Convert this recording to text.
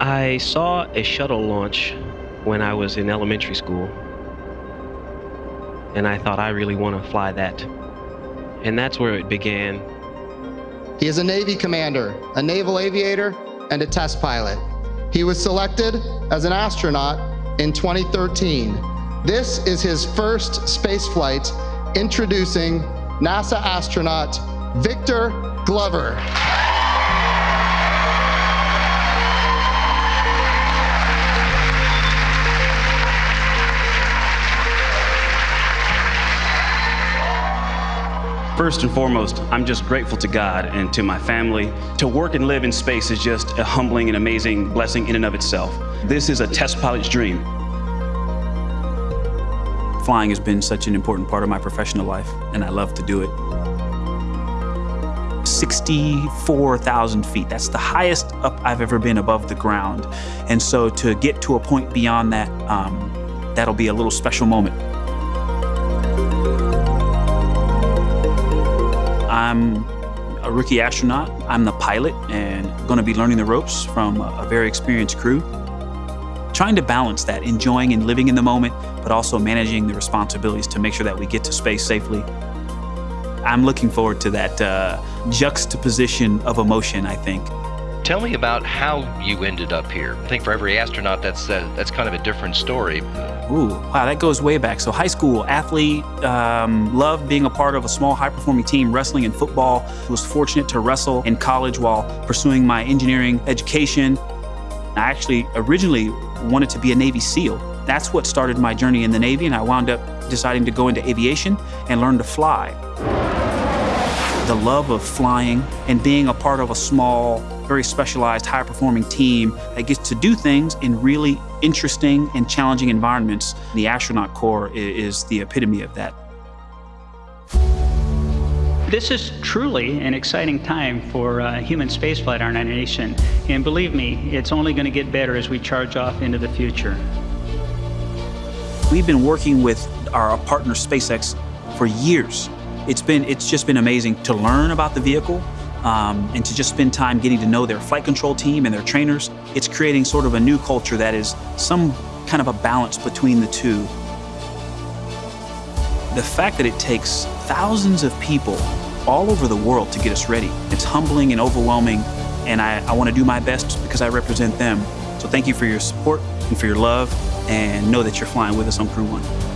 I saw a shuttle launch when I was in elementary school, and I thought I really want to fly that. And that's where it began. He is a Navy commander, a naval aviator, and a test pilot. He was selected as an astronaut in 2013. This is his first space flight, introducing NASA astronaut Victor Glover. First and foremost, I'm just grateful to God and to my family. To work and live in space is just a humbling and amazing blessing in and of itself. This is a test pilot's dream. Flying has been such an important part of my professional life, and I love to do it. 64,000 feet. That's the highest up I've ever been above the ground. And so to get to a point beyond that, um, that'll be a little special moment. I'm a rookie astronaut. I'm the pilot and going to be learning the ropes from a very experienced crew. Trying to balance that, enjoying and living in the moment, but also managing the responsibilities to make sure that we get to space safely. I'm looking forward to that uh, juxtaposition of emotion, I think. Tell me about how you ended up here. I think for every astronaut, that's uh, that's kind of a different story. Ooh, wow, that goes way back. So high school athlete, um, loved being a part of a small high-performing team, wrestling and football. Was fortunate to wrestle in college while pursuing my engineering education. I actually originally wanted to be a Navy SEAL. That's what started my journey in the Navy, and I wound up deciding to go into aviation and learn to fly. The love of flying and being a part of a small very specialized, high performing team that gets to do things in really interesting and challenging environments. The astronaut corps is the epitome of that. This is truly an exciting time for uh, human spaceflight in our nation. And believe me, it's only going to get better as we charge off into the future. We've been working with our partner SpaceX for years. It's been it's just been amazing to learn about the vehicle, um, and to just spend time getting to know their flight control team and their trainers. It's creating sort of a new culture that is some kind of a balance between the two. The fact that it takes thousands of people all over the world to get us ready, it's humbling and overwhelming, and I, I want to do my best because I represent them. So thank you for your support and for your love, and know that you're flying with us on Crew One.